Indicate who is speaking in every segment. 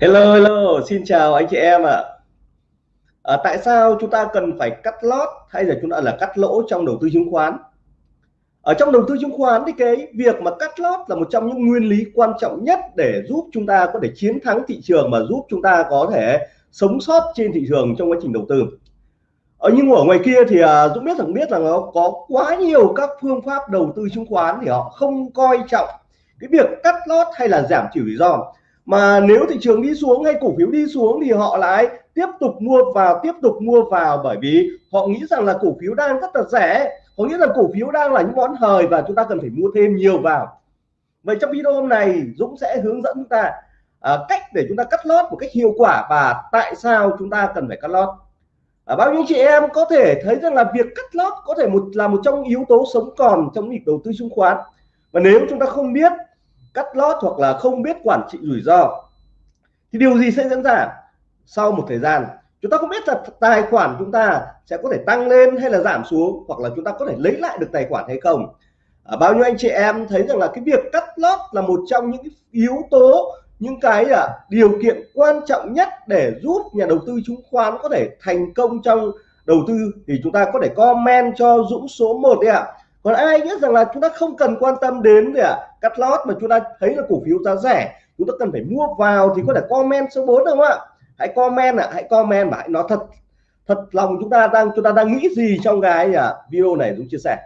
Speaker 1: Hello hello, xin chào anh chị em ạ. À. À, tại sao chúng ta cần phải cắt lót hay là chúng ta là cắt lỗ trong đầu tư chứng khoán? Ở trong đầu tư chứng khoán thì cái việc mà cắt lót là một trong những nguyên lý quan trọng nhất để giúp chúng ta có thể chiến thắng thị trường và giúp chúng ta có thể sống sót trên thị trường trong quá trình đầu tư. Ở nhưng ở ngoài kia thì à, Dũng biết rằng biết là nó có quá nhiều các phương pháp đầu tư chứng khoán thì họ không coi trọng cái việc cắt lót hay là giảm thiểu rủi ro mà nếu thị trường đi xuống hay cổ phiếu đi xuống thì họ lại tiếp tục mua vào tiếp tục mua vào bởi vì họ nghĩ rằng là cổ phiếu đang rất là rẻ. Có nghĩa là cổ phiếu đang là những món hời và chúng ta cần phải mua thêm nhiều vào. Vậy trong video hôm này Dũng sẽ hướng dẫn chúng ta à, cách để chúng ta cắt lót một cách hiệu quả và tại sao chúng ta cần phải cắt lót. À, bao nhiêu chị em có thể thấy rằng là việc cắt lót có thể một là một trong yếu tố sống còn trong việc đầu tư chứng khoán. Và nếu chúng ta không biết cắt lót hoặc là không biết quản trị rủi ro. Thì điều gì sẽ diễn ra sau một thời gian? Chúng ta không biết là tài khoản chúng ta sẽ có thể tăng lên hay là giảm xuống hoặc là chúng ta có thể lấy lại được tài khoản hay không? À, bao nhiêu anh chị em thấy rằng là cái việc cắt lót là một trong những yếu tố những cái à, điều kiện quan trọng nhất để giúp nhà đầu tư chứng khoán có thể thành công trong đầu tư thì chúng ta có thể comment cho Dũng số 1 đấy ạ. à còn ai nghĩ rằng là chúng ta không cần quan tâm đến để à, cắt lót mà chúng ta thấy là cổ phiếu giá rẻ chúng ta cần phải mua vào thì có thể comment số 4 được không ạ hãy comment ạ à, hãy comment và hãy nói thật thật lòng chúng ta đang chúng ta đang nghĩ gì trong cái à, video này Dũng chia sẻ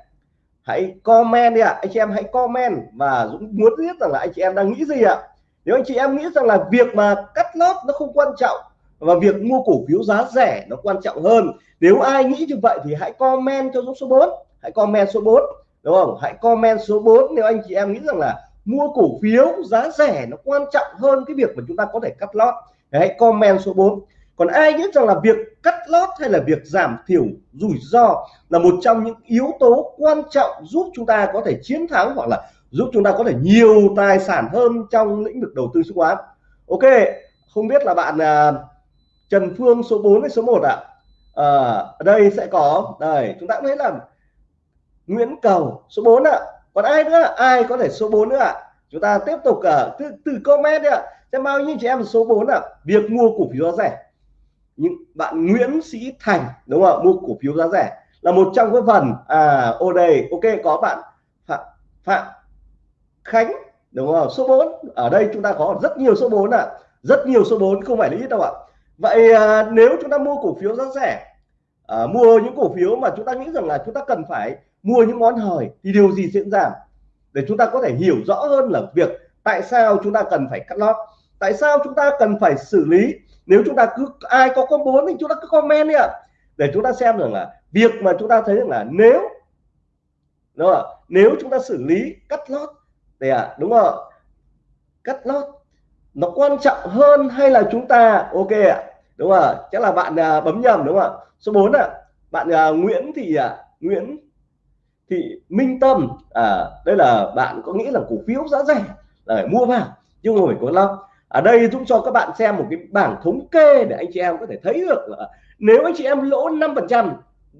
Speaker 1: hãy comment đi ạ à. anh chị em hãy comment và Dũng muốn biết rằng là anh chị em đang nghĩ gì ạ à. nếu anh chị em nghĩ rằng là việc mà cắt lót nó không quan trọng và việc mua cổ phiếu giá rẻ nó quan trọng hơn nếu ai nghĩ như vậy thì hãy comment cho Dũng số 4 hãy comment số 4 đúng không? Hãy comment số 4 nếu anh chị em nghĩ rằng là mua cổ phiếu giá rẻ nó quan trọng hơn cái việc mà chúng ta có thể cắt lót. Hãy comment số 4 còn ai nghĩ rằng là việc cắt lót hay là việc giảm thiểu rủi ro là một trong những yếu tố quan trọng giúp chúng ta có thể chiến thắng hoặc là giúp chúng ta có thể nhiều tài sản hơn trong lĩnh vực đầu tư chứng khoán? Ok không biết là bạn uh, Trần Phương số 4 hay số 1 ạ? À? à, ở đây sẽ có. Đây chúng ta cũng thấy là Nguyễn Cầu số 4 ạ. Còn ai nữa? Ai có thể số 4 nữa ạ? Chúng ta tiếp tục ở từ, từ comment ạ. Xem bao nhiêu chị em số 4 ạ. Việc mua cổ phiếu giá rẻ. Những bạn Nguyễn Sĩ Thành đúng không mua cổ phiếu giá rẻ là một trong cái phần à ô đây ok có bạn Phạm Phạm Khánh đúng không số 4 ở đây chúng ta có rất nhiều số 4 ạ. Rất nhiều số 4 không phải là ít đâu ạ. Vậy à, nếu chúng ta mua cổ phiếu giá rẻ à, mua những cổ phiếu mà chúng ta nghĩ rằng là chúng ta cần phải mua những món hời thì điều gì diễn ra? Để chúng ta có thể hiểu rõ hơn là việc tại sao chúng ta cần phải cắt lót tại sao chúng ta cần phải xử lý. Nếu chúng ta cứ ai có con bốn thì chúng ta cứ comment đi ạ. Để chúng ta xem rằng là việc mà chúng ta thấy rằng là nếu đúng không? nếu chúng ta xử lý cắt lót thì à đúng không cắt lót nó quan trọng hơn hay là chúng ta ok ạ đúng không chắc là bạn à, bấm nhầm đúng không ạ? Số 4 ạ bạn à, Nguyễn thì à, Nguyễn thì Minh Tâm à, đây là bạn có nghĩ là cổ phiếu giá rẻ là phải mua vào? Nhưng mà phải có lo. Ở đây Dũng cho các bạn xem một cái bảng thống kê để anh chị em có thể thấy được là nếu anh chị em lỗ 5 phần trăm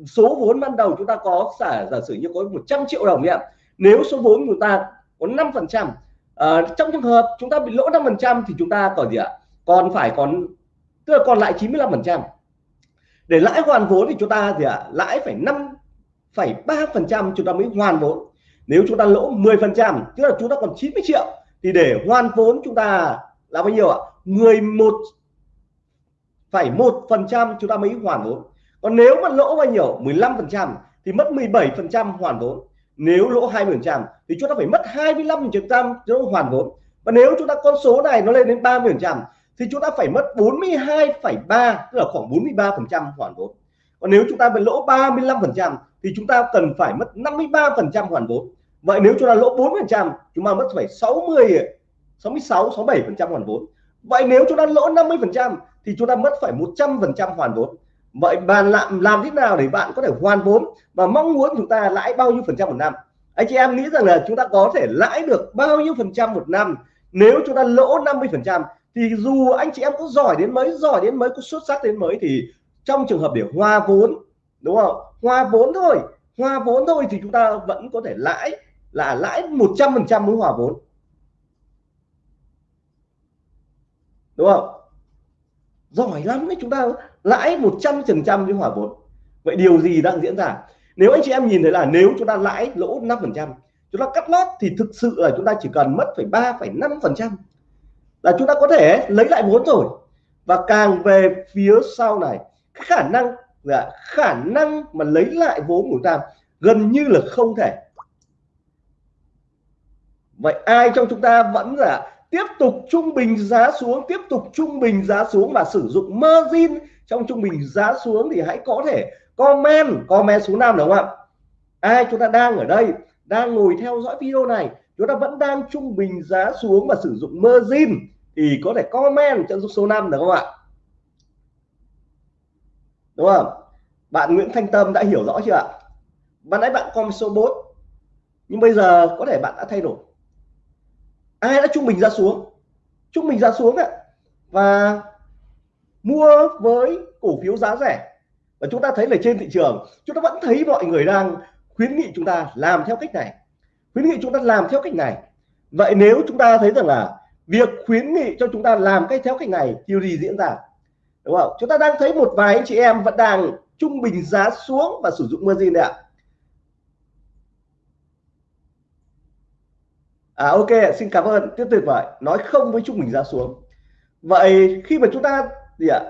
Speaker 1: số vốn ban đầu chúng ta có giả giả sử như có 100 triệu đồng nhé nếu số vốn của ta có 5 phần trăm à, trong trường hợp chúng ta bị lỗ 5 phần trăm thì chúng ta còn gì ạ? Còn phải còn tức là còn lại 95 phần trăm. Để lãi hoàn vốn thì chúng ta thì ạ? Lãi phải 5 phẩy ba phần trăm chúng ta mới hoàn vốn. Nếu chúng ta lỗ 10 phần trăm tức là chúng ta còn 90 triệu thì để hoàn vốn chúng ta là bao nhiêu ạ? 11 phải một phần trăm chúng ta mới hoàn vốn. Còn nếu mà lỗ bao nhiêu? 15 phần trăm thì mất 17 phần trăm hoàn vốn. Nếu lỗ 20 phần trăm thì chúng ta phải mất 25 phần trăm hoàn vốn. Và nếu chúng ta con số này nó lên đến 30 phần trăm thì chúng ta phải mất 42,3 tức là khoảng 43 phần trăm hoàn vốn còn nếu chúng ta bị lỗ 35 phần trăm thì chúng ta cần phải mất 53 phần trăm hoàn vốn. Vậy nếu chúng ta lỗ 4 phần trăm, chúng ta mất phải 60 66 67 phần trăm hoàn vốn. Vậy nếu chúng ta lỗ 50 phần trăm thì chúng ta mất phải 100 phần trăm hoàn vốn. Vậy bạn làm làm thế nào để bạn có thể hoàn vốn và mong muốn chúng ta lãi bao nhiêu phần trăm một năm? Anh chị em nghĩ rằng là chúng ta có thể lãi được bao nhiêu phần trăm một năm? Nếu chúng ta lỗ 50 phần trăm thì dù anh chị em có giỏi đến mấy, giỏi đến mấy, có xuất sắc đến mấy thì trong trường hợp để hoa vốn, đúng không? Hoa vốn thôi. Hoa vốn thôi thì chúng ta vẫn có thể lãi, là lãi 100 phần trăm mới hòa vốn. Đúng không? Giỏi lắm đấy, chúng ta lãi 100 phần trăm với hòa vốn. Vậy điều gì đang diễn ra? Nếu anh chị em nhìn thấy là nếu chúng ta lãi lỗ 5 phần trăm, chúng ta cắt lót thì thực sự là chúng ta chỉ cần mất phải ba phẩy năm phần trăm là chúng ta có thể lấy lại vốn rồi. Và càng về phía sau này khả năng là khả năng mà lấy lại vốn của chúng ta gần như là không thể. Vậy ai trong chúng ta vẫn là tiếp tục trung bình giá xuống, tiếp tục trung bình giá xuống và sử dụng margin trong trung bình giá xuống thì hãy có thể comment comment số năm đúng không ạ? Ai chúng ta đang ở đây, đang ngồi theo dõi video này, chúng ta vẫn đang trung bình giá xuống và sử dụng margin thì có thể comment cho số 5 được không ạ? Đúng không? Bạn Nguyễn Thanh Tâm đã hiểu rõ chưa ạ? Ban nãy bạn comment số 4 nhưng bây giờ có thể bạn đã thay đổi. Ai đã trung bình ra xuống? Trung bình ra xuống ạ. Và mua với cổ phiếu giá rẻ. Và chúng ta thấy là trên thị trường, chúng ta vẫn thấy mọi người đang khuyến nghị chúng ta làm theo cách này. Khuyến nghị chúng ta làm theo cách này. Vậy nếu chúng ta thấy rằng là việc khuyến nghị cho chúng ta làm cách theo cách này điều gì diễn ra? Đúng không? Chúng ta đang thấy một vài anh chị em vẫn đang trung bình giá xuống và sử dụng margin đấy ạ. À ok, xin cảm ơn. Tiếp tuyệt vời nói không với trung bình giá xuống. Vậy khi mà chúng ta gì ạ?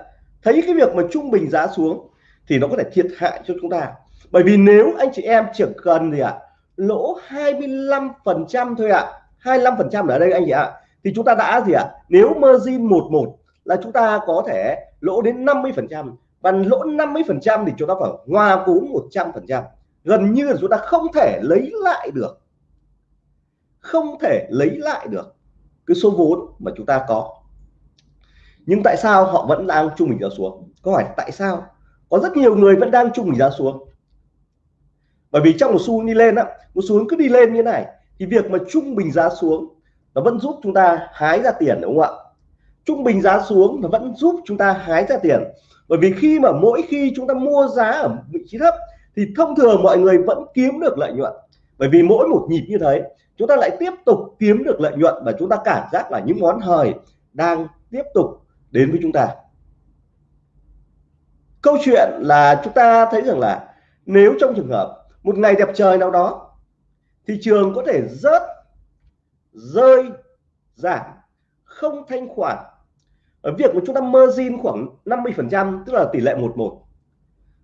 Speaker 1: Thấy cái việc mà trung bình giá xuống thì nó có thể thiệt hại cho chúng ta. Bởi vì nếu anh chị em chỉ cần gì ạ? Lỗ 25 phần trăm thôi ạ. 25 phần trăm ở đây anh chị ạ. Thì chúng ta đã gì ạ? Nếu margin 11 là chúng ta có thể lỗ đến 50 phần trăm. Và lỗ 50 phần trăm thì chúng ta phải hòa vốn 100 phần trăm. Gần như là chúng ta không thể lấy lại được. Không thể lấy lại được cái số vốn mà chúng ta có. Nhưng tại sao họ vẫn đang trung bình giá xuống? Câu hỏi tại sao? Có rất nhiều người vẫn đang trung bình giá xuống. Bởi vì trong một xu đi lên á, một xu cứ đi lên như này, thì việc mà trung bình giá xuống nó vẫn giúp chúng ta hái ra tiền, đúng không ạ? Trung bình giá xuống nó vẫn giúp chúng ta hái ra tiền. Bởi vì khi mà mỗi khi chúng ta mua giá ở vị trí thấp, thì thông thường mọi người vẫn kiếm được lợi nhuận. Bởi vì mỗi một nhịp như thế, chúng ta lại tiếp tục kiếm được lợi nhuận và chúng ta cảm giác là những món hời đang tiếp tục đến với chúng ta. Câu chuyện là chúng ta thấy rằng là nếu trong trường hợp một ngày đẹp trời nào đó thị trường có thể rớt, rơi, giảm, không thanh khoản ở việc mà chúng ta margin khoảng 50 phần trăm tức là tỷ lệ 11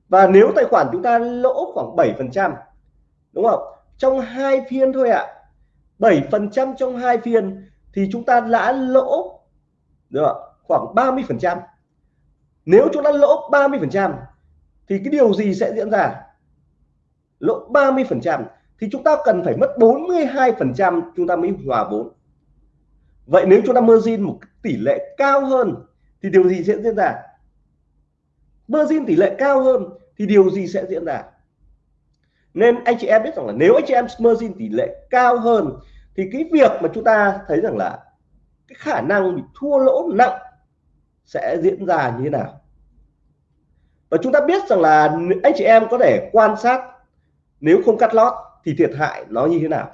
Speaker 1: và nếu tài khoản chúng ta lỗ khoảng 7 phần trăm đúng không? Trong hai phiên thôi ạ. à, 7 phần trăm trong hai phiên thì chúng ta đã lỗ được khoảng 30 phần trăm. Nếu chúng ta lỗ 30 phần trăm thì cái điều gì sẽ diễn ra? Lỗ 30 phần trăm thì chúng ta cần phải mất 42 phần trăm chúng ta mới hòa vốn vậy nếu chúng ta margin một tỷ lệ cao hơn, thì điều gì sẽ diễn ra? Margin tỷ lệ cao hơn, thì điều gì sẽ diễn ra? Nên anh chị em biết rằng là nếu anh chị em margin tỷ lệ cao hơn, thì cái việc mà chúng ta thấy rằng là cái khả năng bị thua lỗ nặng sẽ diễn ra như thế nào? Và chúng ta biết rằng là anh chị em có thể quan sát, nếu không cắt lót thì thiệt hại nó như thế nào?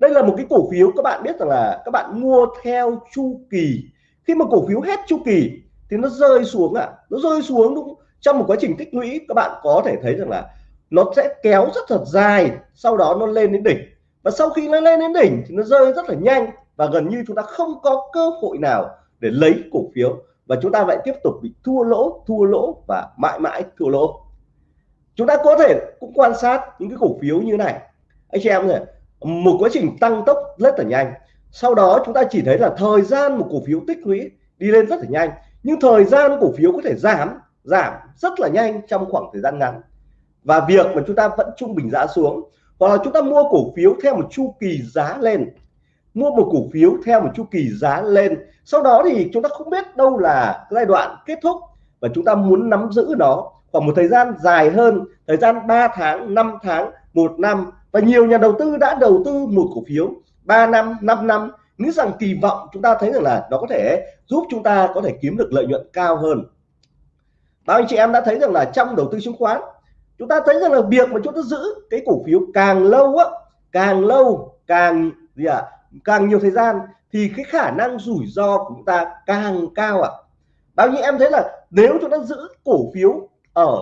Speaker 1: Đây là một cái cổ phiếu các bạn biết rằng là các bạn mua theo chu kỳ. Khi mà cổ phiếu hết chu kỳ thì nó rơi xuống ạ. À. nó rơi xuống đúng trong một quá trình tích lũy, các bạn có thể thấy rằng là nó sẽ kéo rất thật dài, sau đó nó lên đến đỉnh. Và sau khi nó lên đến đỉnh thì nó rơi rất là nhanh và gần như chúng ta không có cơ hội nào để lấy cổ phiếu và chúng ta lại tiếp tục bị thua lỗ thua lỗ và mãi mãi thua lỗ. Chúng ta có thể cũng quan sát những cái cổ phiếu như này. Anh chị em này một quá trình tăng tốc rất là nhanh. Sau đó chúng ta chỉ thấy là thời gian một cổ phiếu tích lũy đi lên rất là nhanh. Nhưng thời gian cổ phiếu có thể giảm giảm rất là nhanh trong khoảng thời gian ngắn. Và việc mà chúng ta vẫn trung bình giá xuống, hoặc là chúng ta mua cổ phiếu theo một chu kỳ giá lên. Mua một cổ phiếu theo một chu kỳ giá lên. Sau đó thì chúng ta không biết đâu là giai đoạn kết thúc và chúng ta muốn nắm giữ nó. Khoảng một thời gian dài hơn, thời gian 3 tháng 5 tháng, một năm và nhiều nhà đầu tư đã đầu tư một cổ phiếu 3 năm 5 năm nghĩ rằng kỳ vọng chúng ta thấy rằng là nó có thể giúp chúng ta có thể kiếm được lợi nhuận cao hơn bao anh chị em đã thấy rằng là trong đầu tư chứng khoán chúng ta thấy rằng là việc mà chúng ta giữ cái cổ phiếu càng lâu á càng lâu càng gì ạ à, càng nhiều thời gian thì cái khả năng rủi ro của chúng ta càng cao ạ à. bao nhiêu em thấy là nếu chúng ta giữ cổ phiếu ở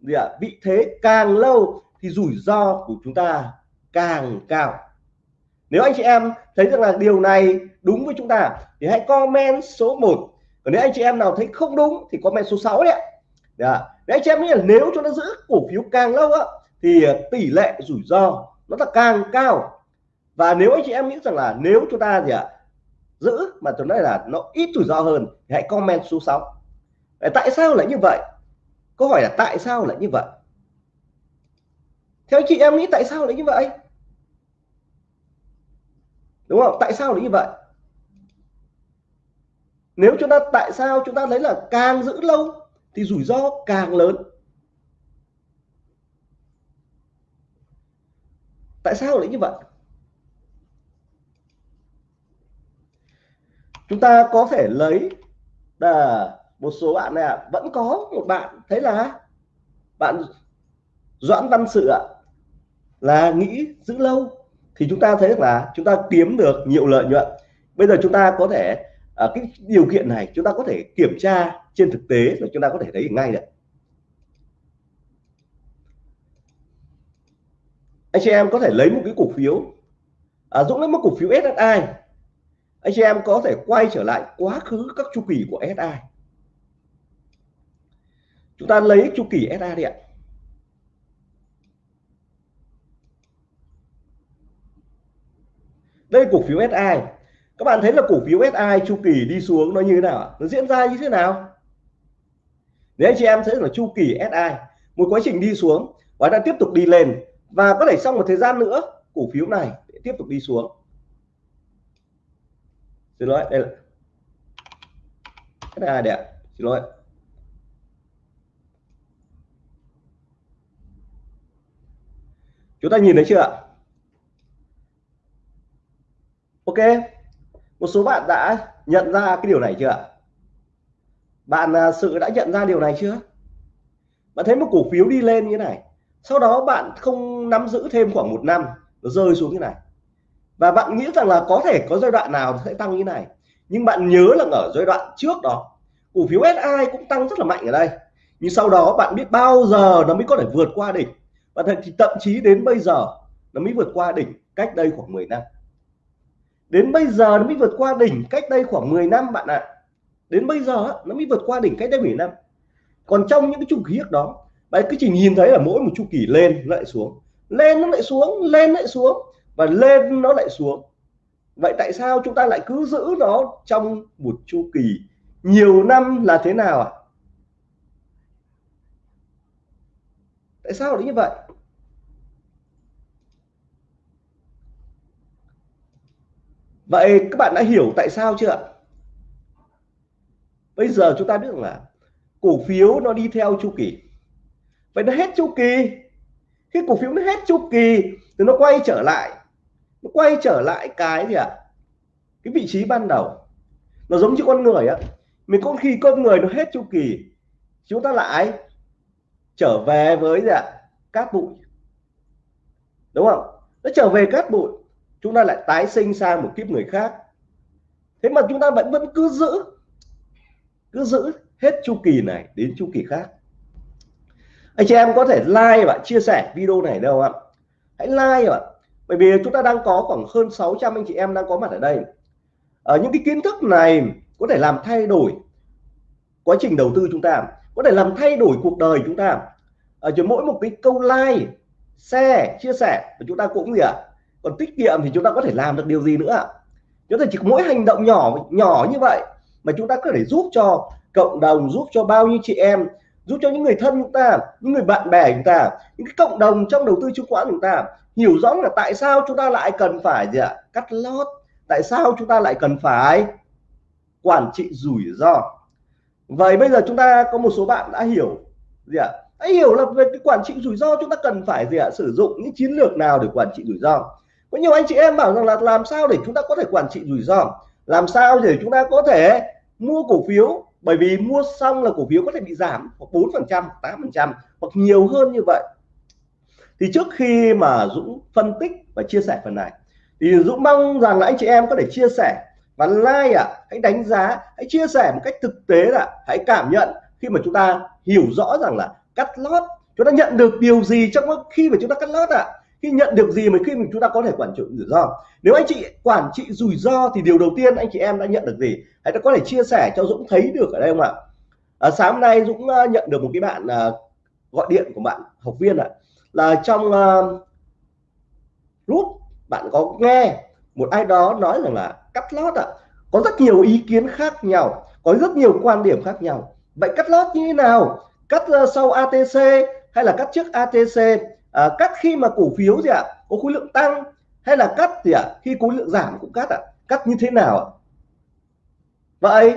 Speaker 1: gì ạ vị thế càng lâu thì rủi ro của chúng ta càng cao. Nếu anh chị em thấy rằng là điều này đúng với chúng ta, thì hãy comment số 1 còn nếu anh chị em nào thấy không đúng, thì comment số 6 đấy ạ. Dạ. anh chị em nghĩ là nếu chúng ta giữ cổ phiếu càng lâu á, thì ờ, tỷ lệ rủi ro nó là càng cao. Và nếu anh chị em nghĩ rằng là nếu chúng ta gì ạ, giữ mà tôi nói là nó ít rủi ro hơn, thì hãy comment số 6 tại sao lại như vậy? Câu hỏi là tại sao lại như vậy? Theo anh chị em nghĩ tại sao lại như vậy? Đúng không? Tại sao lại như vậy? Nếu chúng ta tại sao chúng ta thấy là càng giữ lâu thì rủi ro càng lớn? Tại sao lại như vậy? Chúng ta có thể lấy là một số bạn này à, vẫn có một bạn thấy là bạn Doãn Văn Sự ạ là nghĩ giữ lâu thì chúng ta thấy là chúng ta kiếm được nhiều lợi nhuận. Bây giờ chúng ta có thể ở cái điều kiện này chúng ta có thể kiểm tra trên thực tế và chúng ta có thể thấy ngay được anh chị em có thể lấy một cái cổ phiếu à, Dũng lấy một cổ phiếu SSI anh chị em có thể quay trở lại quá khứ các chu kỳ của SSI. chúng ta lấy chu kỳ SSI đi ạ. Đây cổ phiếu SI các bạn thấy là cổ phiếu SI chu kỳ đi xuống nó như thế nào nó diễn ra như thế nào? Nếu anh chị em sẽ là chu kỳ SI một quá trình đi xuống và đã tiếp tục đi lên và có thể sau một thời gian nữa, cổ phiếu này tiếp tục đi xuống. Xin lỗi, đây là SI đây xin lỗi. Chúng ta nhìn thấy chưa ạ? Ok. Một số bạn đã nhận ra cái điều này chưa bạn à, sự đã nhận ra điều này chưa? Bạn thấy một cổ phiếu đi lên như thế này, sau đó bạn không nắm giữ thêm khoảng một năm, nó rơi xuống như này. Và bạn nghĩ rằng là có thể có giai đoạn nào sẽ tăng như này, nhưng bạn nhớ là ở giai đoạn trước đó, cổ phiếu SI cũng tăng rất là mạnh ở đây. Nhưng sau đó bạn biết bao giờ nó mới có thể vượt qua đỉnh? Và thì thậm chí đến bây giờ nó mới vượt qua đỉnh cách đây khoảng 10 năm đến bây giờ nó mới vượt qua đỉnh cách đây khoảng 10 năm bạn ạ à. đến bây giờ nó mới vượt qua đỉnh cách đây 10 năm còn trong những cái chu kỳ đó, bạn cứ chỉ nhìn thấy là mỗi một chu kỳ lên lại xuống lên nó lại xuống, lên lại xuống, và lên nó lại xuống vậy tại sao chúng ta lại cứ giữ nó trong một chu kỳ nhiều năm là thế nào ạ à? tại sao lại như vậy vậy các bạn đã hiểu tại sao chưa ạ? bây giờ chúng ta biết là cổ phiếu nó đi theo chu kỳ. Vậy nó hết chu kỳ. Khi cổ phiếu nó hết chu kỳ thì nó quay trở lại. Nó quay trở lại cái gì ạ? À? cái vị trí ban đầu. Nó giống như con người á mình có khi con người nó hết chu kỳ, chúng ta lại trở về với gì ạ? Cát bụi. Đúng không? Nó trở về cát bụi chúng ta lại tái sinh sang một kiếp người khác. Thế mà chúng ta vẫn vẫn cứ giữ cứ giữ hết chu kỳ này đến chu kỳ khác. Anh chị em có thể like và chia sẻ video này đâu ạ? Hãy like ạ. Bởi vì chúng ta đang có khoảng hơn 600 anh chị em đang có mặt ở đây. Ở những cái kiến thức này có thể làm thay đổi quá trình đầu tư chúng ta, có thể làm thay đổi cuộc đời chúng ta. Ờ, ở chỉ mỗi một cái câu like, share, chia sẻ và chúng ta cũng gì ạ? à? Còn tiết kiệm thì chúng ta có thể làm được điều gì nữa ạ? Chúng ta chỉ có mỗi hành động nhỏ nhỏ như vậy mà chúng ta có thể giúp cho cộng đồng, giúp cho bao nhiêu chị em, giúp cho những người thân chúng ta, những người bạn bè chúng ta, những cái cộng đồng trong đầu tư chứng khoán chúng ta hiểu rõ là tại sao chúng ta lại cần phải gì ạ? Cắt lót. Tại sao chúng ta lại cần phải quản trị rủi ro? Vậy bây giờ chúng ta có một số bạn đã hiểu gì ạ? Đã hiểu là về cái quản trị rủi ro chúng ta cần phải gì ạ? Sử dụng những chiến lược nào để quản trị rủi ro? Có nhiều anh chị em bảo rằng là làm sao để chúng ta có thể quản trị rủi ro? Làm sao để chúng ta có thể mua cổ phiếu? Bởi vì mua xong là cổ phiếu có thể bị giảm hoặc bốn phần trăm tám phần trăm hoặc nhiều hơn như vậy. Thì trước khi mà Dũng phân tích và chia sẻ phần này thì Dũng mong rằng là anh chị em có thể chia sẻ và like ạ à, hãy đánh giá hãy chia sẻ một cách thực tế là hãy cảm nhận khi mà chúng ta hiểu rõ rằng là cắt lót chúng ta nhận được điều gì trong khi mà chúng ta cắt lót ạ. à? Khi nhận được gì mà khi mình chúng ta có thể quản trị rủi ro? Nếu anh chị quản trị rủi ro thì điều đầu tiên anh chị em đã nhận được gì? Hãy có thể chia sẻ cho Dũng thấy được ở đây không ạ? À, sáng hôm nay Dũng à, nhận được một cái bạn à, gọi điện của bạn học viên ạ. À, là trong à, group bạn có nghe một ai đó nói rằng là cắt lót ạ. À, có rất nhiều ý kiến khác nhau có rất nhiều quan điểm khác nhau. Vậy cắt lót như thế nào? Cắt à, sau ATC hay là cắt trước ATC à, cắt khi mà cổ phiếu gì ạ à, có khối lượng tăng hay là cắt gì ạ à, khi khối lượng giảm cũng cắt ạ à? cắt như thế nào ạ? Vậy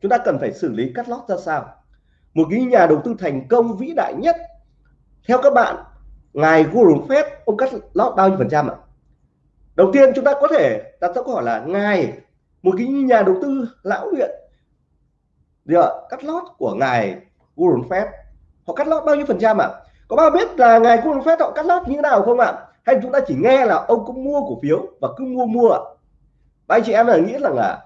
Speaker 1: chúng ta cần phải xử lý cắt lót ra sao? Một cái nhà đầu tư thành công vĩ đại nhất theo các bạn ngài Warren Buffett ông cắt lót bao nhiêu phần trăm ạ? Đầu tiên chúng ta có thể đặt ra câu hỏi là ngài một cái nhà đầu tư lão luyện gì ạ cắt lót của ngài Warren Buffett họ cắt lót bao nhiêu phần trăm ạ? Có bao biết là ngài Warren Buffett họ cắt lót như thế nào không ạ? Hay chúng ta chỉ nghe là ông cũng mua cổ phiếu và cứ mua mua ạ? Và anh chị em là nghĩ rằng là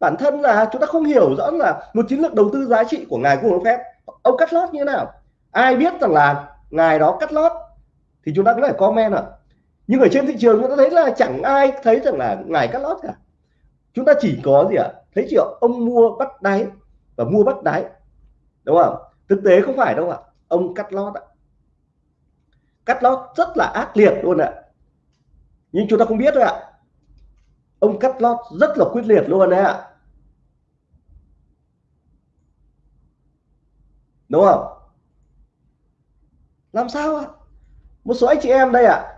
Speaker 1: bản thân là chúng ta không hiểu rõ là một chiến lược đầu tư giá trị của ngài Warren Buffett ông cắt lót như thế nào? Ai biết rằng là ngài đó cắt lót thì chúng ta có thể comment ạ. Nhưng ở trên thị trường chúng ta thấy là chẳng ai thấy rằng là ngài cắt lót cả. Chúng ta chỉ có gì ạ? Thấy chỉ ông mua bắt đáy và mua bắt đáy. Đúng không? Thực tế không phải đâu ạ ông cắt lót ạ. Cắt lót rất là ác liệt luôn ạ. Nhưng chúng ta không biết thôi ạ. Ông cắt lót rất là quyết liệt luôn đấy ạ. Đúng không? Làm sao ạ? Một số anh chị em đây ạ.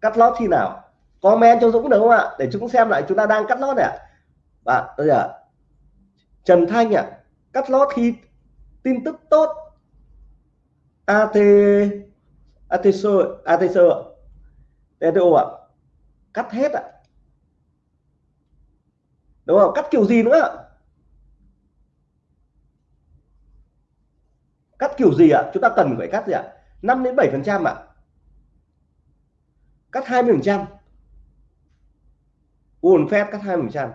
Speaker 1: Cắt lót khi nào? Comment cho Dũng được không ạ? Để chúng xem lại chúng ta đang cắt lót này ạ. Bạn bây giờ Trần Thanh ạ. Cắt lót khi tin tức tốt AT ATC ATC TTO ạ. Cắt hết ạ. Đúng không? Cắt kiểu gì nữa? Cắt kiểu gì ạ? Chúng ta cần phải cắt gì ạ? 5 đến 7 phần trăm ạ. Cắt 20 phần trăm. Uồn phép cắt 20 phần trăm.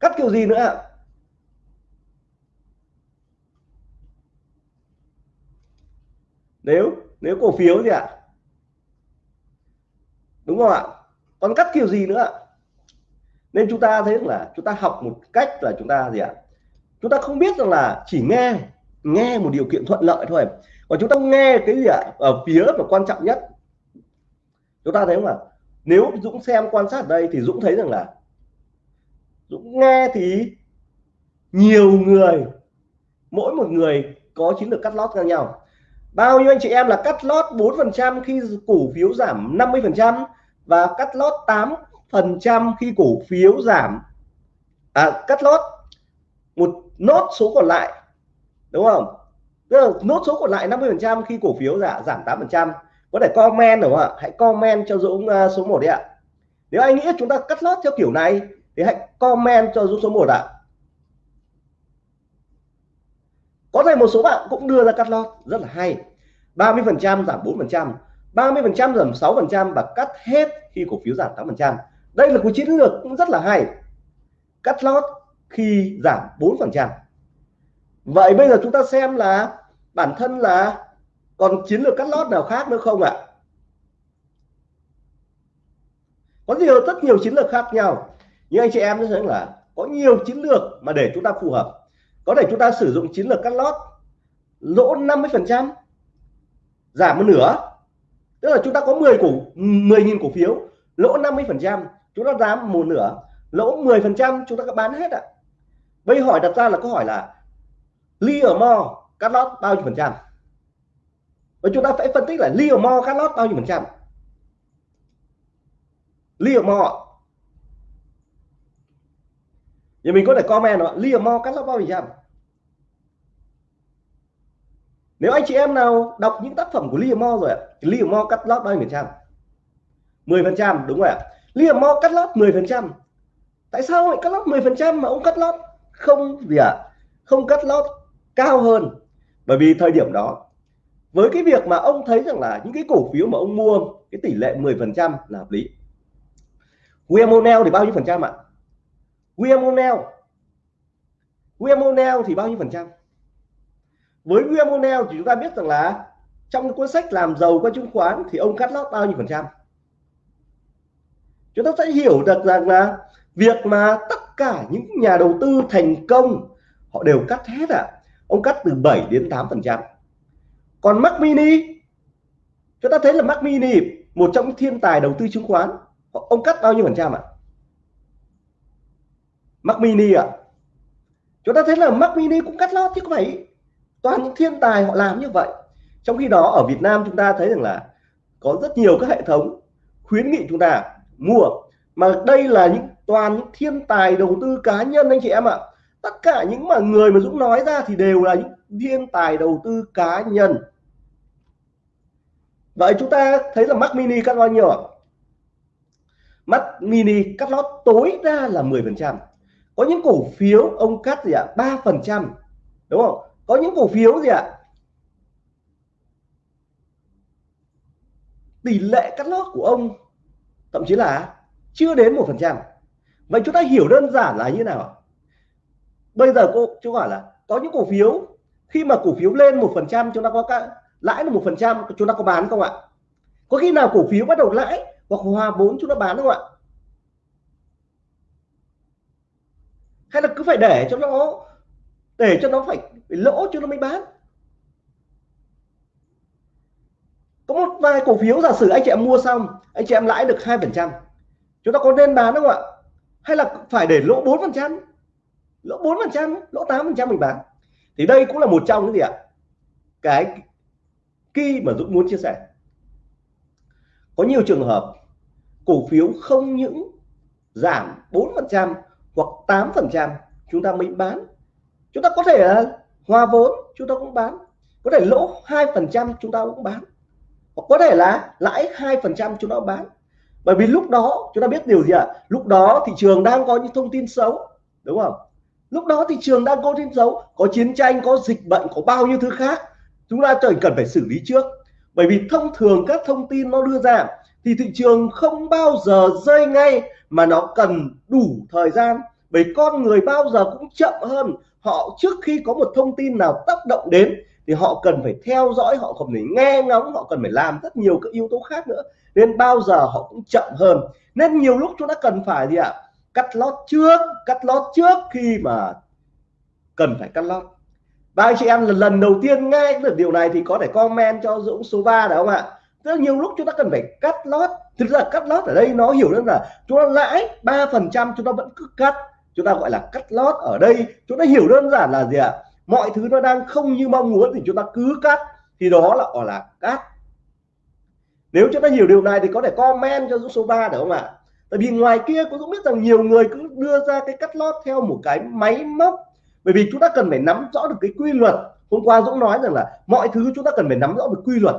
Speaker 1: Cắt kiểu gì nữa ạ? Nếu nếu cổ phiếu gì ạ? Đúng không ạ? Còn cắt kiểu gì nữa ạ? Nên chúng ta thấy là chúng ta học một cách là chúng ta gì ạ? Chúng ta không biết rằng là chỉ nghe nghe một điều kiện thuận lợi thôi. Và chúng ta nghe cái gì ạ? Ở phía mà quan trọng nhất, chúng ta thấy không ạ? Nếu Dũng xem quan sát ở đây thì Dũng thấy rằng là Dũng nghe thì nhiều người, mỗi một người có chiến lược cắt lót khác nhau bao nhiêu anh chị em là cắt lót 4% khi cổ phiếu giảm 50% và cắt lót 8% khi cổ phiếu giảm à, cắt lót một nốt số còn lại đúng không? Tức là nốt số còn lại 50% khi cổ phiếu giảm giảm 8% có thể comment đúng không ạ? Hãy comment cho Dũng uh, số 1 đi ạ. Nếu anh nghĩ chúng ta cắt lót theo kiểu này thì hãy comment cho Dũng số 1 ạ. Có thể một số bạn cũng đưa ra cắt lót, rất là hay. 30 phần trăm giảm 4 phần trăm 30 phần trăm giảm 6 phần trăm và cắt hết khi cổ phiếu giảm 8 phần trăm. Đây là một chiến lược cũng rất là hay. Cắt lót khi giảm 4 phần trăm. Vậy bây giờ chúng ta xem là bản thân là còn chiến lược cắt lót nào khác nữa không ạ? Có nhiều, rất nhiều chiến lược khác nhau. Nhưng anh chị em sẽ là có nhiều chiến lược mà để chúng ta phù hợp có thể chúng ta sử dụng chiến lược cắt lót, lỗ 50 phần trăm, giảm một nửa. Tức là chúng ta có 10 cổ 10.000 cổ phiếu, lỗ 50 phần trăm, chúng ta giảm một nửa. Lỗ 10 phần trăm, chúng ta có bán hết ạ. Bây hỏi đặt ra là câu hỏi là ly ở mo cắt lót bao nhiêu phần trăm? Và chúng ta phải phân tích là ly ở mo cắt lót bao nhiêu phần trăm? Ly ở mo thì mình có thể comment là ly mo, cắt lót bao nhiêu phần trăm nếu anh chị em nào đọc những tác phẩm của Liam Mo rồi ạ Liam Mo cắt lót bao nhiêu phần trăm? 10 phần trăm, đúng rồi ạ. Liam Mo cắt lót 10 phần trăm. Tại sao lại cắt lót 10 phần trăm mà ông cắt lót không gì ạ? Không cắt lót cao hơn. Bởi vì thời điểm đó, với cái việc mà ông thấy rằng là những cái cổ phiếu mà ông mua, cái tỷ lệ 10 phần trăm là hợp lý. Guillermo thì bao nhiêu phần trăm ạ? Guillermo O'Neill thì bao nhiêu phần trăm với Guillermo thì chúng ta biết rằng là trong cuốn sách làm giàu qua chứng khoán thì ông cắt lót bao nhiêu phần trăm chúng ta sẽ hiểu được rằng là việc mà tất cả những nhà đầu tư thành công, họ đều cắt hết ạ à. ông cắt từ 7 đến 8 phần trăm còn Mac Mini, chúng ta thấy là Mac Mini, một trong những thiên tài đầu tư chứng khoán ông cắt bao nhiêu phần trăm ạ à? Mac Mini ạ. À? chúng ta thấy là Mac Mini cũng cắt lót chứ có phải toàn những thiên tài họ làm như vậy? Trong khi đó, ở Việt Nam chúng ta thấy rằng là có rất nhiều các hệ thống khuyến nghị chúng ta mua. Mà đây là những, toàn những thiên tài đầu tư cá nhân anh chị em ạ. Tất cả những mà người mà Dũng nói ra thì đều là những thiên tài đầu tư cá nhân. Vậy chúng ta thấy là Mac Mini cắt bao nhiêu ạ? Mac Mini cắt lót tối đa là 10 phần trăm có những cổ phiếu, ông cắt gì ạ? ba phần trăm, đúng không? Có những cổ phiếu gì ạ? Tỷ lệ cắt lót của ông, thậm chí là chưa đến một phần trăm. Vậy chúng ta hiểu đơn giản là như nào bây giờ cô, chú hỏi là có những cổ phiếu, khi mà cổ phiếu lên một phần trăm, chúng ta có cả lãi là một phần trăm, chúng ta có bán không ạ? Có khi nào cổ phiếu bắt đầu lãi hoặc hòa vốn chúng ta bán không ạ? Hay là cứ phải để cho nó để cho nó phải, phải lỗ cho nó mới bán? Có một vài cổ phiếu giả sử anh chị em mua xong anh chị em lãi được hai phần trăm. Chúng ta có nên bán không ạ? Hay là phải để lỗ bốn phần trăm? Lỗ bốn phần trăm lỗ tám phần trăm mình bán? Thì đây cũng là một trong những gì ạ? Cái khi mà Dũng muốn chia sẻ. Có nhiều trường hợp cổ phiếu không những giảm 4% hoặc 8% chúng ta mới bán. Chúng ta có thể là hòa vốn, chúng ta cũng bán. Có thể lỗ 2% chúng ta cũng bán. Hoặc có thể là lãi 2% chúng ta cũng bán. Bởi vì lúc đó, chúng ta biết điều gì ạ? À? lúc đó thị trường đang có những thông tin xấu, đúng không? Lúc đó thị trường đang có tin xấu, có chiến tranh, có dịch bệnh, có bao nhiêu thứ khác, chúng ta cần phải xử lý trước. Bởi vì thông thường các thông tin nó đưa ra thì thị trường không bao giờ rơi ngay mà nó cần đủ thời gian. Bởi con người bao giờ cũng chậm hơn. Họ trước khi có một thông tin nào tác động đến thì họ cần phải theo dõi, họ cần phải nghe ngóng, họ cần phải làm rất nhiều các yếu tố khác nữa. Nên bao giờ họ cũng chậm hơn. Nên nhiều lúc chúng ta cần phải gì ạ? Cắt lót trước, cắt lót trước khi mà cần phải cắt lót. Và anh chị em, lần lần đầu tiên nghe được điều này thì có thể comment cho Dũng số 3 được không ạ? Rất nhiều lúc chúng ta cần phải cắt lót. Thực ra cắt lót ở đây nó hiểu đơn là chúng ta lãi ba phần trăm, chúng ta vẫn cứ cắt. Chúng ta gọi là cắt lót ở đây. Chúng ta hiểu đơn giản là gì ạ? Mọi thứ nó đang không như mong muốn thì chúng ta cứ cắt. Thì đó là, gọi là cắt. Nếu chúng ta hiểu điều này thì có thể comment cho Dũng số 3 được không ạ? Tại vì ngoài kia cũng Dũng biết rằng nhiều người cứ đưa ra cái cắt lót theo một cái máy móc. Bởi vì chúng ta cần phải nắm rõ được cái quy luật. Hôm qua Dũng nói rằng là mọi thứ chúng ta cần phải nắm rõ được quy luật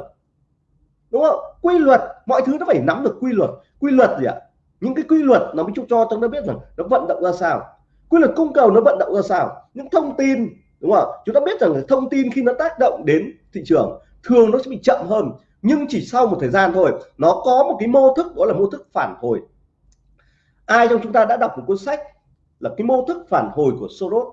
Speaker 1: đúng không? Quy luật, mọi thứ nó phải nắm được quy luật. Quy luật gì ạ? Những cái quy luật nó mới cho cho chúng ta biết rằng nó vận động ra sao. Quy luật cung cầu nó vận động ra sao? Những thông tin, đúng không chúng ta biết rằng thông tin khi nó tác động đến thị trường, thường nó sẽ bị chậm hơn. Nhưng chỉ sau một thời gian thôi, nó có một cái mô thức, đó là mô thức phản hồi. Ai trong chúng ta đã đọc một cuốn sách là cái mô thức phản hồi của Soros?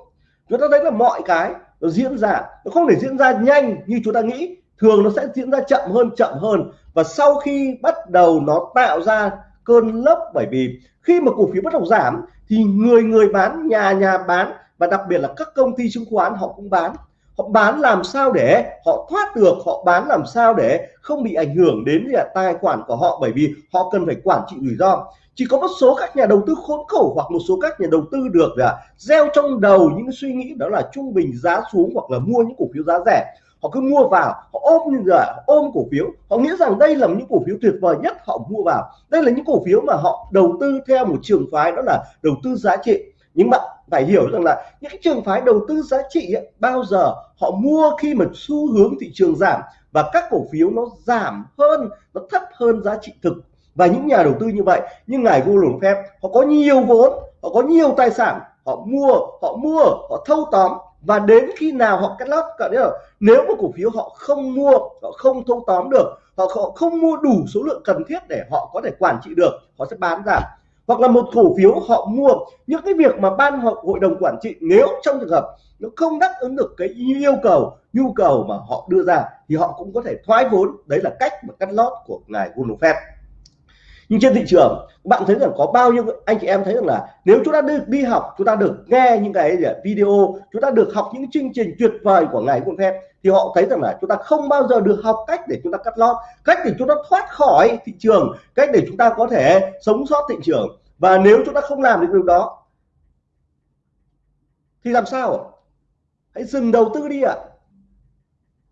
Speaker 1: Chúng ta thấy là mọi cái nó diễn ra, nó không thể diễn ra nhanh như chúng ta nghĩ thường nó sẽ diễn ra chậm hơn chậm hơn. Và sau khi bắt đầu nó tạo ra cơn lốc, bởi vì khi mà cổ phiếu bắt đầu giảm thì người người bán, nhà nhà bán và đặc biệt là các công ty chứng khoán họ cũng bán. Họ bán làm sao để họ thoát được, họ bán làm sao để không bị ảnh hưởng đến là tài khoản của họ, bởi vì họ cần phải quản trị rủi ro. Chỉ có một số các nhà đầu tư khốn khổ hoặc một số các nhà đầu tư được là gieo trong đầu những suy nghĩ đó là trung bình giá xuống hoặc là mua những cổ phiếu giá rẻ họ cứ mua vào họ ôm như là ôm cổ phiếu. Họ nghĩ rằng đây là những cổ phiếu tuyệt vời nhất họ mua vào. Đây là những cổ phiếu mà họ đầu tư theo một trường phái đó là đầu tư giá trị. Nhưng bạn phải hiểu rằng là những cái trường phái đầu tư giá trị ấy, bao giờ họ mua khi mà xu hướng thị trường giảm và các cổ phiếu nó giảm hơn nó thấp hơn giá trị thực và những nhà đầu tư như vậy. Như ngài Warren phép họ có nhiều vốn họ có nhiều tài sản họ mua họ mua họ thâu tóm và đến khi nào họ cắt lót cả là nếu mà cổ phiếu họ không mua, họ không thâu tóm được họ không mua đủ số lượng cần thiết để họ có thể quản trị được, họ sẽ bán ra. Hoặc là một cổ phiếu họ mua, những cái việc mà ban hội đồng quản trị nếu trong trường hợp nó không đáp ứng được cái yêu cầu, nhu cầu mà họ đưa ra, thì họ cũng có thể thoái vốn. Đấy là cách mà cắt lót của ngài Warren Buffett nhưng trên thị trường, bạn thấy rằng có bao nhiêu anh chị em thấy rằng là nếu chúng ta được đi học, chúng ta được nghe những cái video, chúng ta được học những chương trình tuyệt vời của ngài Warren Buffett thì họ thấy rằng là chúng ta không bao giờ được học cách để chúng ta cắt lót, cách để chúng ta thoát khỏi thị trường, cách để chúng ta có thể sống sót thị trường. Và nếu chúng ta không làm được điều đó, thì làm sao? Hãy dừng đầu tư đi ạ.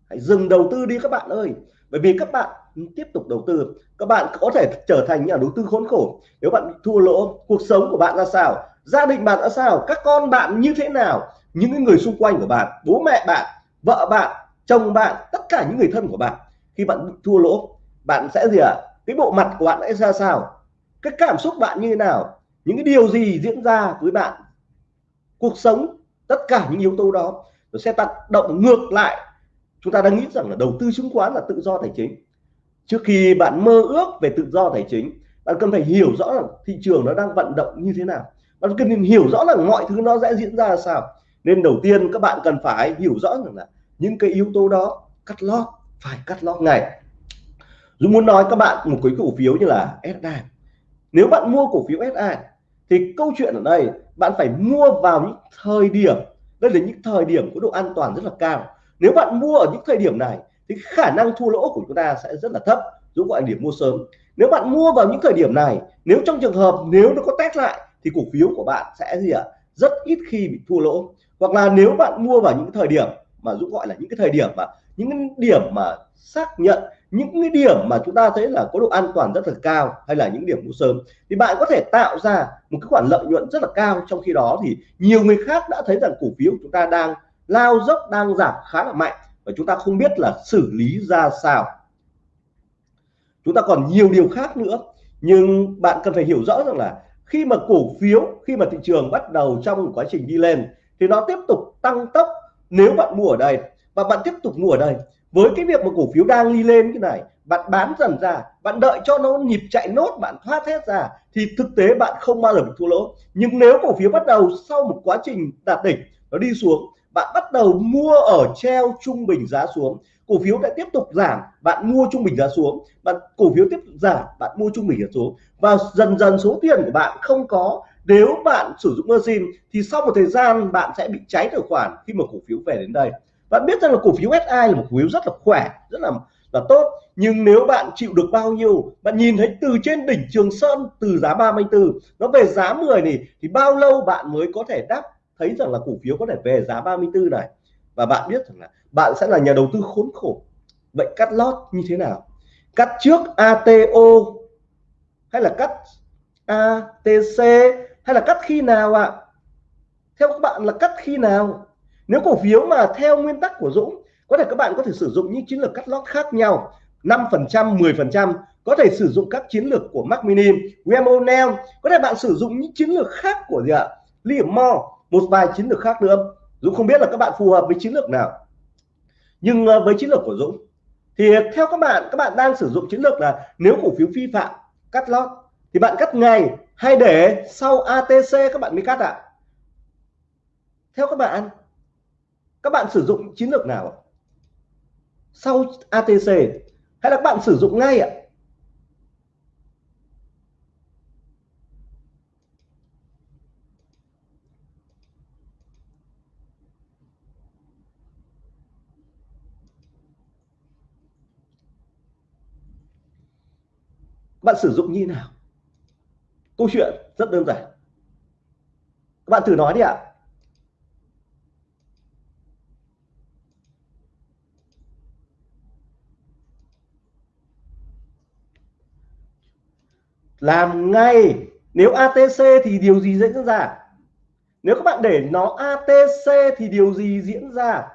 Speaker 1: Hãy dừng đầu tư đi các bạn ơi. Bởi vì các bạn tiếp tục đầu tư, các bạn có thể trở thành nhà đầu tư khốn khổ. Nếu bạn thua lỗ, cuộc sống của bạn ra sao, gia đình bạn ra sao, các con bạn như thế nào, những người xung quanh của bạn, bố mẹ bạn, vợ bạn, chồng bạn, tất cả những người thân của bạn, khi bạn thua lỗ, bạn sẽ gì ạ? À? cái bộ mặt của bạn sẽ ra sao? Cái cảm xúc bạn như thế nào? Những cái điều gì diễn ra với bạn? Cuộc sống, tất cả những yếu tố đó, nó sẽ tác động ngược lại. Chúng ta đang nghĩ rằng là đầu tư chứng khoán là tự do tài chính trước khi bạn mơ ước về tự do tài chính, bạn cần phải hiểu rõ là thị trường nó đang vận động như thế nào. Bạn cần hiểu rõ là mọi thứ nó sẽ diễn ra là sao. Nên đầu tiên các bạn cần phải hiểu rõ rằng là những cái yếu tố đó cắt lót, phải cắt lót ngày Dũng muốn nói các bạn một cái cổ phiếu như là SI nếu bạn mua cổ phiếu SI thì câu chuyện ở đây, bạn phải mua vào những thời điểm. Đây là những thời điểm có độ an toàn rất là cao. Nếu bạn mua ở những thời điểm này thì khả năng thua lỗ của chúng ta sẽ rất là thấp Dũng gọi điểm mua sớm. Nếu bạn mua vào những thời điểm này, nếu trong trường hợp nếu nó có test lại, thì cổ phiếu của bạn sẽ gì ạ? Rất ít khi bị thua lỗ. Hoặc là nếu bạn mua vào những thời điểm mà Dũng gọi là những cái thời điểm mà, những cái điểm mà xác nhận, những cái điểm mà chúng ta thấy là có độ an toàn rất là cao hay là những điểm mua sớm, thì bạn có thể tạo ra một cái khoản lợi nhuận rất là cao. Trong khi đó thì nhiều người khác đã thấy rằng cổ phiếu của chúng ta đang lao dốc, đang giảm khá là mạnh và chúng ta không biết là xử lý ra sao. Chúng ta còn nhiều điều khác nữa. Nhưng bạn cần phải hiểu rõ rằng là khi mà cổ phiếu, khi mà thị trường bắt đầu trong quá trình đi lên, thì nó tiếp tục tăng tốc nếu bạn mua ở đây. Và bạn tiếp tục mua ở đây. Với cái việc mà cổ phiếu đang đi lên cái này, bạn bán dần ra, bạn đợi cho nó nhịp chạy nốt, bạn thoát hết ra, thì thực tế bạn không bao giờ bị thua lỗ. Nhưng nếu cổ phiếu bắt đầu sau một quá trình đạt đỉnh, nó đi xuống bạn bắt đầu mua ở treo trung bình giá xuống, cổ phiếu đã tiếp tục giảm, bạn mua trung bình giá xuống, bạn, cổ phiếu tiếp tục giảm, bạn mua trung bình giá xuống. Và dần dần số tiền của bạn không có. Nếu bạn sử dụng margin thì sau một thời gian bạn sẽ bị cháy tài khoản khi mà cổ phiếu về đến đây. Bạn biết rằng là cổ phiếu SI là một cổ phiếu rất là khỏe, rất là là tốt. Nhưng nếu bạn chịu được bao nhiêu, bạn nhìn thấy từ trên đỉnh Trường Sơn, từ giá 34 nó về giá 10 này, thì bao lâu bạn mới có thể đáp thấy rằng là cổ phiếu có thể về giá 34 này. Và bạn biết rằng là bạn sẽ là nhà đầu tư khốn khổ. Vậy cắt lót như thế nào? Cắt trước ATO hay là cắt ATC hay là cắt khi nào ạ? À? theo các bạn là cắt khi nào? Nếu cổ phiếu mà theo nguyên tắc của Dũng có thể các bạn có thể sử dụng những chiến lược cắt lót khác nhau. 5% 10% có thể sử dụng các chiến lược của Mac Mini, Graham O'Neil có thể bạn sử dụng những chiến lược khác của gì ạ? Liam Moore một vài chiến lược khác nữa. Dũng không biết là các bạn phù hợp với chiến lược nào. Nhưng ờ, với chiến lược của Dũng, thì theo các bạn các bạn đang sử dụng chiến lược là nếu cổ phiếu vi phạm, cắt lót, thì bạn cắt ngày hay để sau ATC các bạn mới cắt ạ? À? theo các bạn các bạn sử dụng chiến lược nào sau ATC hay là các bạn sử dụng ngay ạ? Bạn sử dụng như nào? Câu chuyện rất đơn giản. Các bạn thử nói đi ạ. Làm ngay. Nếu ATC thì điều gì diễn ra? Nếu các bạn để nó ATC thì điều gì diễn ra?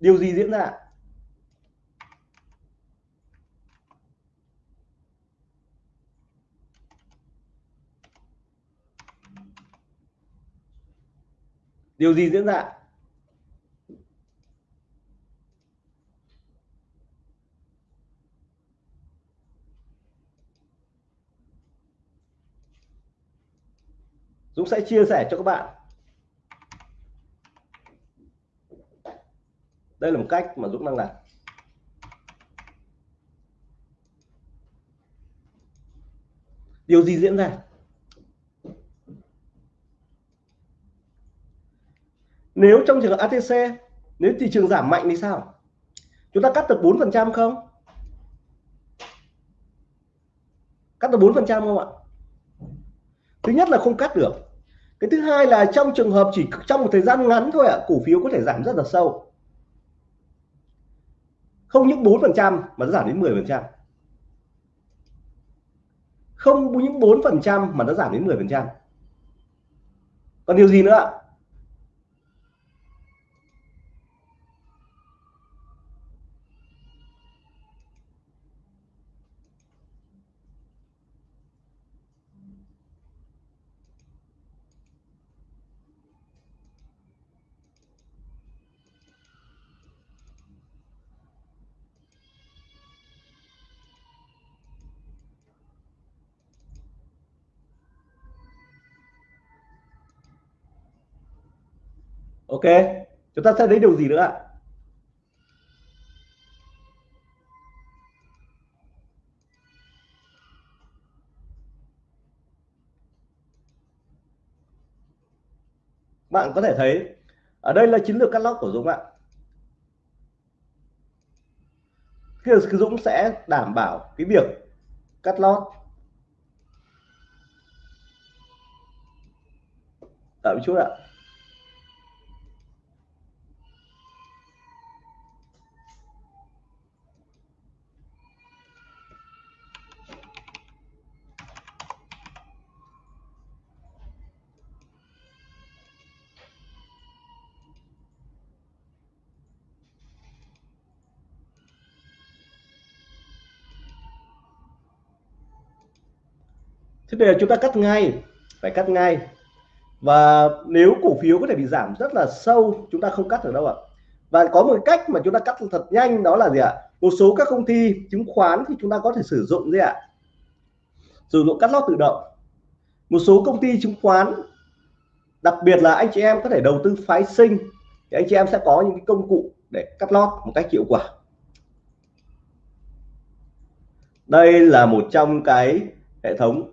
Speaker 1: điều gì diễn ra? Điều gì diễn ra? Dũng sẽ chia sẻ cho các bạn. Đây là một cách mà Dũng đang làm. Điều gì diễn ra? Nếu trong trường hợp ATC nếu thị trường giảm mạnh thì sao? Chúng ta cắt được 4 phần trăm không? Cắt được 4 phần trăm không ạ? Thứ nhất là không cắt được. Cái thứ hai là trong trường hợp chỉ trong một thời gian ngắn thôi ạ, cổ phiếu có thể giảm rất là sâu không những 4% mà nó giảm đến 10%. không những 4% mà nó giảm đến 10%. còn điều gì nữa ạ ok, chúng ta sẽ thấy điều gì nữa ạ? Bạn có thể thấy, ở đây là chiến lược cắt lót của Dũng ạ. Khi Dũng sẽ đảm bảo cái việc cắt lót. Đợi chút ạ. Thế bây giờ chúng ta cắt ngay, phải cắt ngay. Và nếu cổ phiếu có thể bị giảm rất là sâu, chúng ta không cắt được đâu ạ. Và có một cách mà chúng ta cắt thật nhanh, đó là gì ạ? Một số các công ty chứng khoán thì chúng ta có thể sử dụng gì ạ? Sử dụng cắt lót tự động. Một số công ty chứng khoán, đặc biệt là anh chị em có thể đầu tư phái sinh, thì anh chị em sẽ có những cái công cụ để cắt lót một cách hiệu quả. Đây là một trong cái hệ thống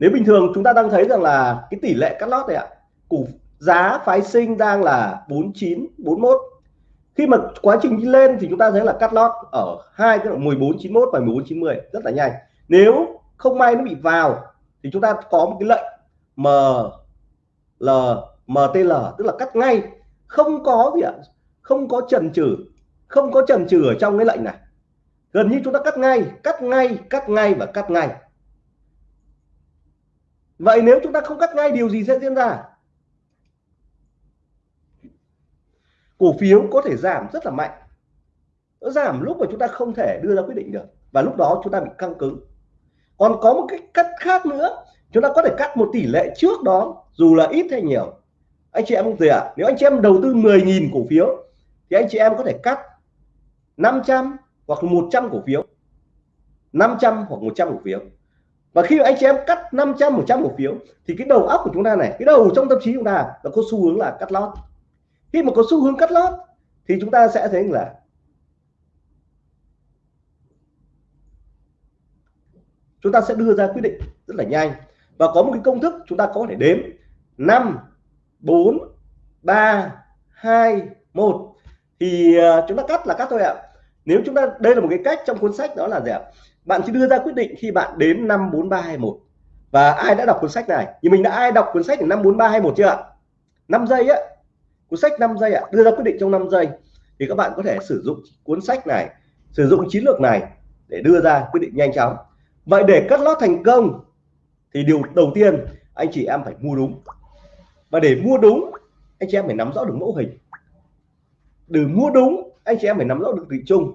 Speaker 1: nếu bình thường chúng ta đang thấy rằng là cái tỷ lệ cắt lót này ạ cổ giá phái sinh đang là 49 41 khi mà quá trình đi lên thì chúng ta thấy là cắt lót ở hai cái 14 91 và 14 90 rất là nhanh. Nếu không may nó bị vào thì chúng ta có một cái lệnh M, L MTL tức là cắt ngay. Không có gì ạ, không có trần trừ không có trần trừ ở trong cái lệnh này. Gần như chúng ta cắt ngay cắt ngay cắt ngay và cắt ngay vậy nếu chúng ta không cắt ngay, điều gì sẽ diễn ra? Cổ phiếu có thể giảm rất là mạnh. Nó giảm lúc mà chúng ta không thể đưa ra quyết định được, và lúc đó chúng ta bị căng cứng. Còn có một cái cắt khác nữa, chúng ta có thể cắt một tỷ lệ trước đó, dù là ít hay nhiều. Anh chị em không gì ạ? À? nếu anh chị em đầu tư 10.000 cổ phiếu, thì anh chị em có thể cắt 500 hoặc 100 cổ phiếu. 500 hoặc 100 cổ phiếu và khi anh chị em cắt 500 100 cổ phiếu, thì cái đầu óc của chúng ta này, cái đầu trong tâm trí chúng ta là có xu hướng là cắt lót khi mà có xu hướng cắt lót, thì chúng ta sẽ thấy là chúng ta sẽ đưa ra quyết định rất là nhanh và có một cái công thức chúng ta có thể đếm 5 4 3 2 1 thì ờ, chúng ta cắt là cắt thôi ạ à. nếu chúng ta, đây là một cái cách trong cuốn sách đó là gì ạ à? Bạn chỉ đưa ra quyết định khi bạn đếm 5 4 3 2 1 và ai đã đọc cuốn sách này? Thì mình đã ai đọc cuốn sách 5 4 3 2 1 chưa ạ? 5 giây á. Cuốn sách 5 giây ạ. Đưa ra quyết định trong 5 giây. Thì các bạn có thể sử dụng cuốn sách này, sử dụng chiến lược này để đưa ra quyết định nhanh chóng. Vậy để cắt lót thành công thì điều đầu tiên anh chị em phải mua đúng. Và để mua đúng, anh chị em phải nắm rõ được mẫu hình. Để mua đúng, anh chị em phải nắm rõ được thị chung.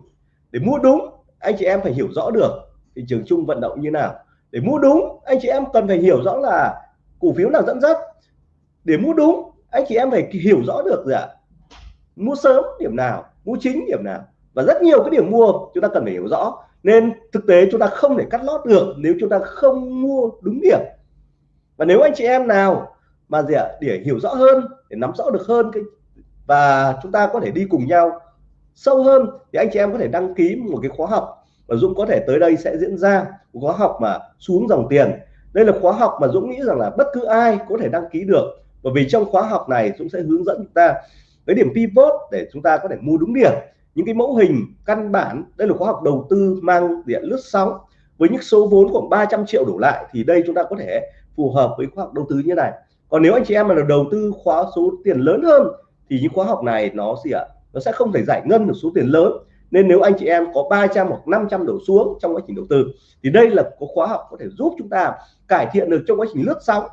Speaker 1: Để mua đúng anh chị em phải hiểu rõ được thị trường chung vận động như nào. Để mua đúng, anh chị em cần phải hiểu rõ là cổ phiếu nào dẫn dắt. Để mua đúng, anh chị em phải hiểu rõ được gì ạ? Mua sớm điểm nào, mua chính điểm nào. Và rất nhiều cái điểm mua chúng ta cần phải hiểu rõ. Nên thực tế chúng ta không thể cắt lót được nếu chúng ta không mua đúng điểm. Và nếu anh chị em nào mà gì ạ, để hiểu rõ hơn, để nắm rõ được hơn cái và chúng ta có thể đi cùng nhau sâu hơn thì anh chị em có thể đăng ký một cái khóa học và Dũng có thể tới đây sẽ diễn ra, một khóa học mà xuống dòng tiền. Đây là khóa học mà Dũng nghĩ rằng là bất cứ ai có thể đăng ký được. Bởi vì trong khóa học này Dũng sẽ hướng dẫn chúng ta cái điểm pivot để chúng ta có thể mua đúng điểm. Những cái mẫu hình, căn bản, đây là khóa học đầu tư mang điện lướt sóng. Với những số vốn khoảng 300 triệu đổ lại thì đây chúng ta có thể phù hợp với khóa học đầu tư như này. Còn nếu anh chị em mà là đầu tư khóa số tiền lớn hơn thì những khóa học này nó gì ạ? Nó sẽ không thể giải ngân được số tiền lớn. Nên nếu anh chị em có 300 hoặc 500 đổ xuống trong quá trình đầu tư, thì đây là có khóa học có thể giúp chúng ta cải thiện được trong quá trình lướt sóng.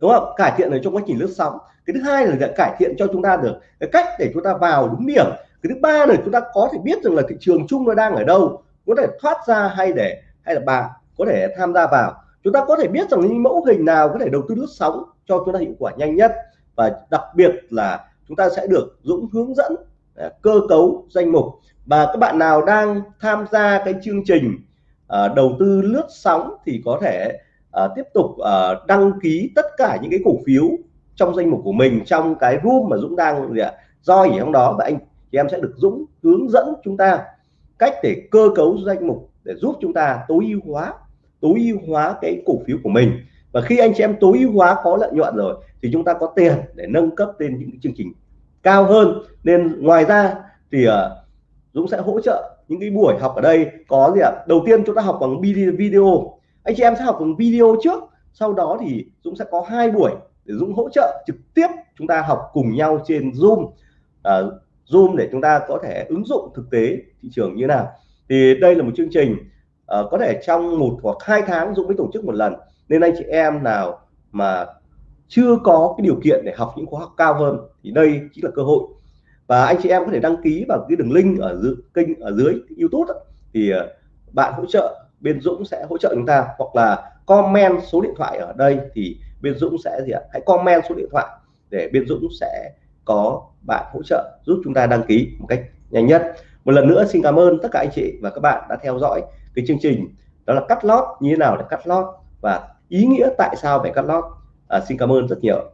Speaker 1: Đúng không? Cải thiện được trong quá trình lướt sóng. Cái thứ hai là cải thiện cho chúng ta được cái cách để chúng ta vào đúng điểm. Cái thứ ba là chúng ta có thể biết rằng là thị trường chung nó đang ở đâu, có thể thoát ra hay để, hay là bạn có thể tham gia vào. Chúng ta có thể biết rằng những mẫu hình nào có thể đầu tư lướt sóng cho chúng ta hiệu quả nhanh nhất. Và đặc biệt là chúng ta sẽ được Dũng hướng dẫn à, cơ cấu danh mục. Và các bạn nào đang tham gia cái chương trình uh, đầu tư lướt sóng thì có thể uh, tiếp tục uh, đăng ký tất cả những cái cổ phiếu trong danh mục của mình trong cái room mà Dũng đang gì ạ do ở trong đó. Và anh thì em sẽ được Dũng hướng dẫn chúng ta cách để cơ cấu danh mục để giúp chúng ta tối ưu hóa tối ưu hóa cái cổ phiếu của mình và khi anh chị em tối ưu hóa có lợi nhuận rồi thì chúng ta có tiền để nâng cấp lên những chương trình cao hơn. Nên ngoài ra thì uh, Dũng sẽ hỗ trợ những cái buổi học ở đây. Có gì ạ? À? đầu tiên chúng ta học bằng video. Anh chị em sẽ học bằng video trước. Sau đó thì Dũng sẽ có hai buổi để Dũng hỗ trợ trực tiếp chúng ta học cùng nhau trên Zoom. À, Zoom để chúng ta có thể ứng dụng thực tế thị trường như nào. Thì đây là một chương trình à, có thể trong một hoặc hai tháng Dũng mới tổ chức một lần nên anh chị em nào mà chưa có cái điều kiện để học những khóa học cao hơn thì đây chính là cơ hội. Và anh chị em có thể đăng ký vào cái đường link ở dưới kênh ở dưới YouTube đó. thì ờ, bạn hỗ trợ, bên Dũng sẽ hỗ trợ chúng ta. Hoặc là comment số điện thoại ở đây thì bên Dũng sẽ gì ạ? Hãy comment số điện thoại để bên Dũng sẽ có bạn hỗ trợ giúp chúng ta đăng ký một cách nhanh nhất. Một lần nữa xin cảm ơn tất cả anh chị và các bạn đã theo dõi cái chương trình. Đó là cắt lót, như thế nào để cắt lót? Và ý nghĩa tại sao phải cắt lót? À, xin cảm ơn rất nhiều.